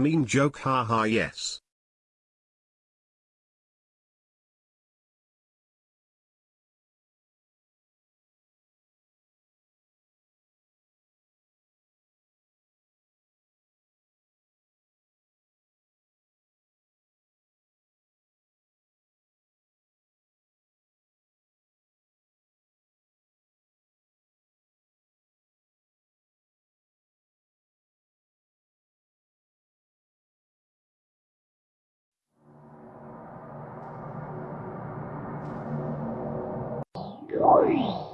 Mean joke haha yes. Oi.